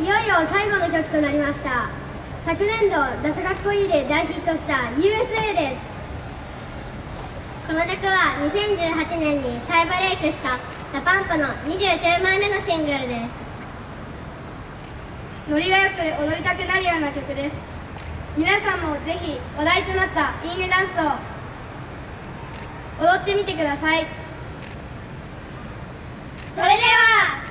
いよいよ最後の曲となりました。昨年度「ダサかっこいい」で大ヒットした USA です。この曲は2018年に再ブレイクした DA PUMP の29枚目のシングルです。ノリがよく踊りたくなるような曲です。皆さんもぜひ話題となったいいねダンスを踊ってみてください。それでは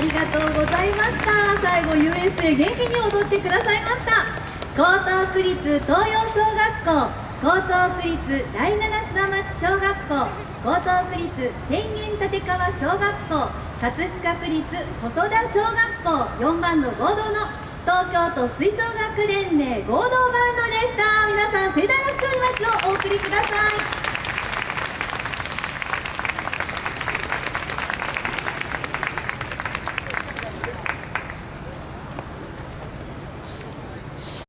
ありがとうございました。最後 USA 元気に踊ってくださいました。江東区立東洋小学校高等区立第七砂町小学校高等区立千元立川小学校葛飾区立細田小学校4番の合同の東京都吹奏楽連盟合同バンドでした。皆さん盛大な拍手を今一度お送りください。